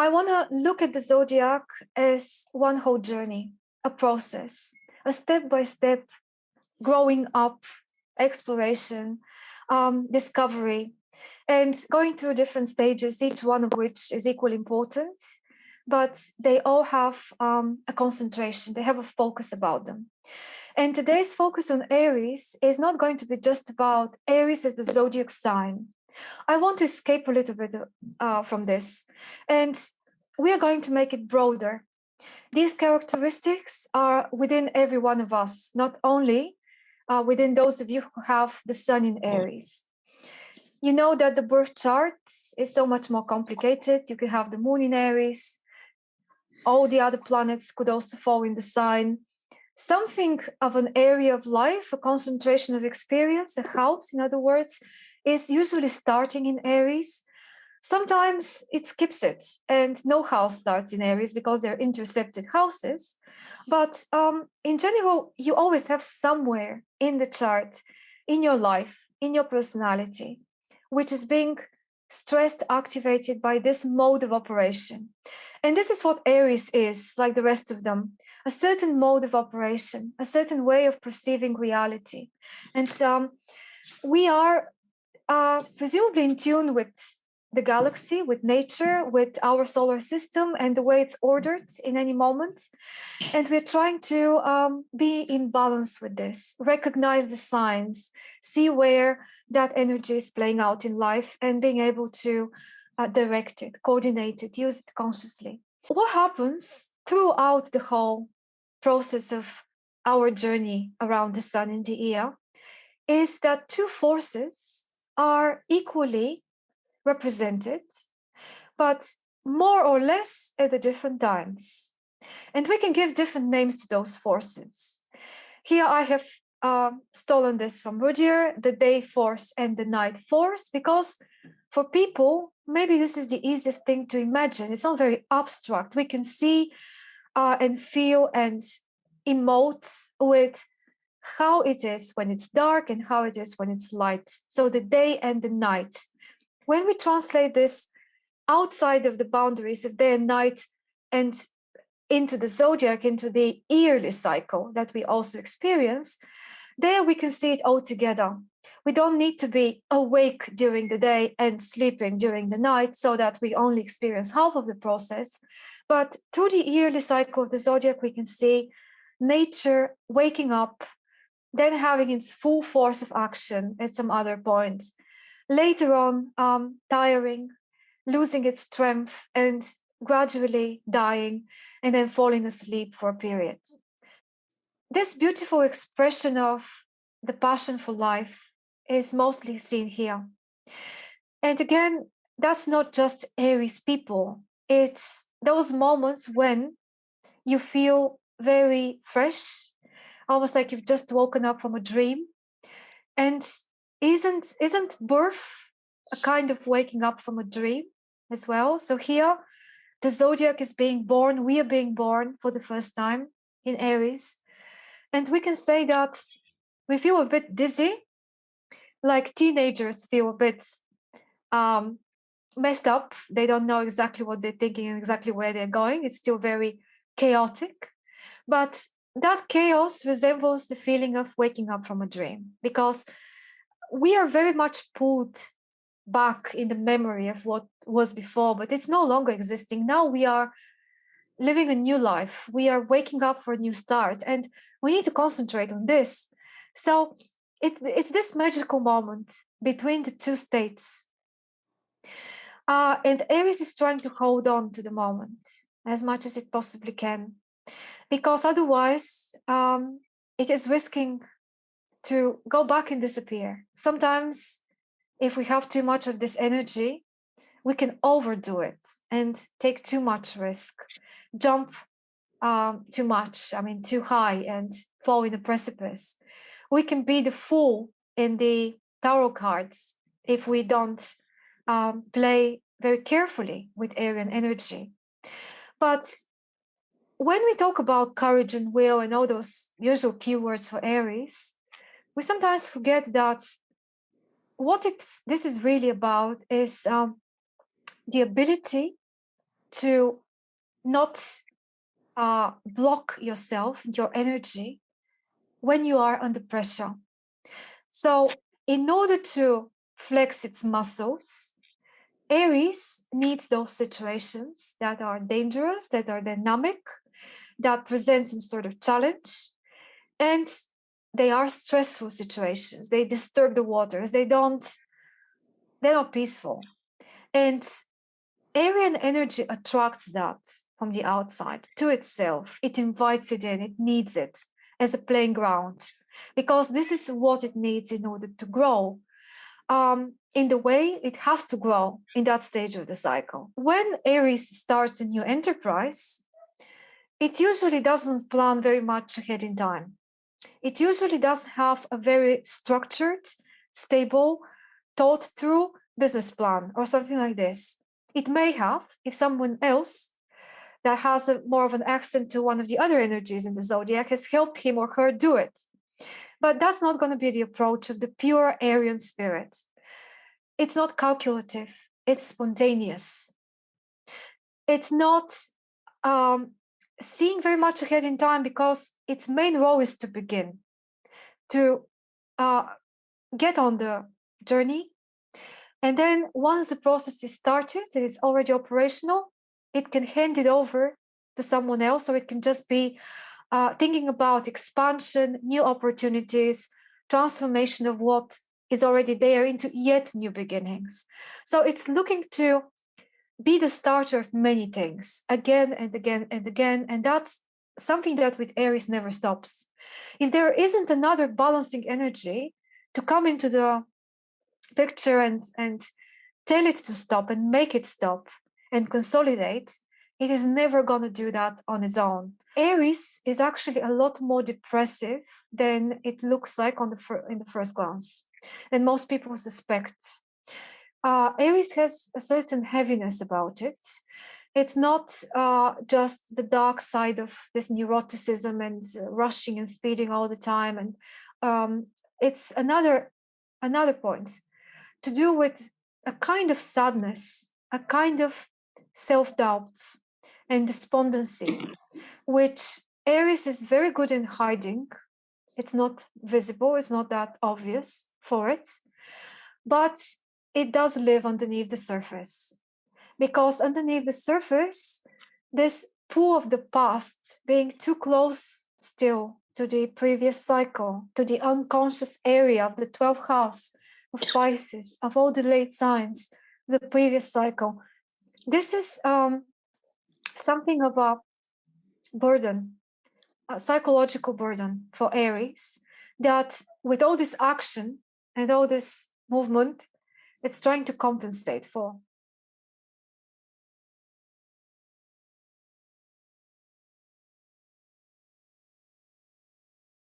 I want to look at the zodiac as one whole journey, a process, a step-by-step growing up, exploration, um, discovery, and going through different stages, each one of which is equally important, but they all have um, a concentration, they have a focus about them. And today's focus on Aries is not going to be just about Aries as the zodiac sign. I want to escape a little bit uh, from this. And we are going to make it broader. These characteristics are within every one of us, not only uh, within those of you who have the sun in Aries. You know that the birth chart is so much more complicated. You can have the moon in Aries. All the other planets could also fall in the sign. Something of an area of life, a concentration of experience, a house, in other words, is usually starting in Aries. Sometimes it skips it and no house starts in Aries because they're intercepted houses. But um, in general, you always have somewhere in the chart, in your life, in your personality, which is being stressed, activated by this mode of operation. And this is what Aries is, like the rest of them, a certain mode of operation, a certain way of perceiving reality. And um, we are uh, presumably in tune with the galaxy, with nature, with our solar system and the way it's ordered in any moment. And we're trying to um, be in balance with this, recognize the signs, see where that energy is playing out in life and being able to uh, direct it, coordinate it, use it consciously. What happens throughout the whole process of our journey around the sun in the year is that two forces are equally represented, but more or less at the different times. And we can give different names to those forces. Here I have uh, stolen this from Rudhyar, the day force and the night force, because for people, maybe this is the easiest thing to imagine. It's not very abstract. We can see uh, and feel and emote with how it is when it's dark and how it is when it's light. So the day and the night when we translate this outside of the boundaries of day and night and into the zodiac, into the yearly cycle that we also experience, there we can see it all together. We don't need to be awake during the day and sleeping during the night so that we only experience half of the process. But through the yearly cycle of the zodiac, we can see nature waking up, then having its full force of action at some other point, later on um, tiring, losing its strength and gradually dying and then falling asleep for a period. This beautiful expression of the passion for life is mostly seen here. And again, that's not just Aries people. It's those moments when you feel very fresh, almost like you've just woken up from a dream. And isn't isn't birth a kind of waking up from a dream as well? So here the zodiac is being born we are being born for the first time in aries. And we can say that we feel a bit dizzy like teenagers feel a bit um, messed up. They don't know exactly what they're thinking and exactly where they're going. It's still very chaotic. But that chaos resembles the feeling of waking up from a dream because we are very much pulled back in the memory of what was before, but it's no longer existing. Now we are living a new life. We are waking up for a new start and we need to concentrate on this. So it, it's this magical moment between the two states. Uh, and Aries is trying to hold on to the moment as much as it possibly can, because otherwise um, it is risking to go back and disappear. Sometimes if we have too much of this energy, we can overdo it and take too much risk, jump um, too much, I mean, too high and fall in a precipice. We can be the fool in the tarot cards if we don't um, play very carefully with Arian energy. But when we talk about courage and will and all those usual keywords for Aries, we sometimes forget that what it's this is really about is um, the ability to not uh, block yourself, your energy, when you are under pressure. So in order to flex its muscles, Aries needs those situations that are dangerous, that are dynamic, that present some sort of challenge, and they are stressful situations. They disturb the waters. They don't, they're not peaceful. And Arian energy attracts that from the outside to itself. It invites it in, it needs it as a playing ground because this is what it needs in order to grow um, in the way it has to grow in that stage of the cycle. When Aries starts a new enterprise, it usually doesn't plan very much ahead in time. It usually doesn't have a very structured, stable, thought through business plan or something like this. It may have if someone else that has a, more of an accent to one of the other energies in the zodiac has helped him or her do it. But that's not going to be the approach of the pure Arian spirit. It's not calculative, it's spontaneous. It's not um, seeing very much ahead in time because its main role is to begin, to uh, get on the journey. And then once the process is started, and it is already operational, it can hand it over to someone else, or it can just be uh, thinking about expansion, new opportunities, transformation of what is already there into yet new beginnings. So it's looking to be the starter of many things again and again and again. And that's something that with Aries never stops. If there isn't another balancing energy to come into the picture and, and tell it to stop and make it stop, and consolidate, it is never going to do that on its own. Aries is actually a lot more depressive than it looks like on the in the first glance, and most people suspect. Uh, Aries has a certain heaviness about it. It's not uh, just the dark side of this neuroticism and uh, rushing and speeding all the time, and um, it's another another point to do with a kind of sadness, a kind of self-doubt and despondency, which Aries is very good in hiding. It's not visible, it's not that obvious for it, but it does live underneath the surface. Because underneath the surface, this pull of the past being too close still to the previous cycle, to the unconscious area of the 12th house of Pisces, of all the late signs, the previous cycle, this is um, something of a burden, a psychological burden for Aries that with all this action and all this movement, it's trying to compensate for.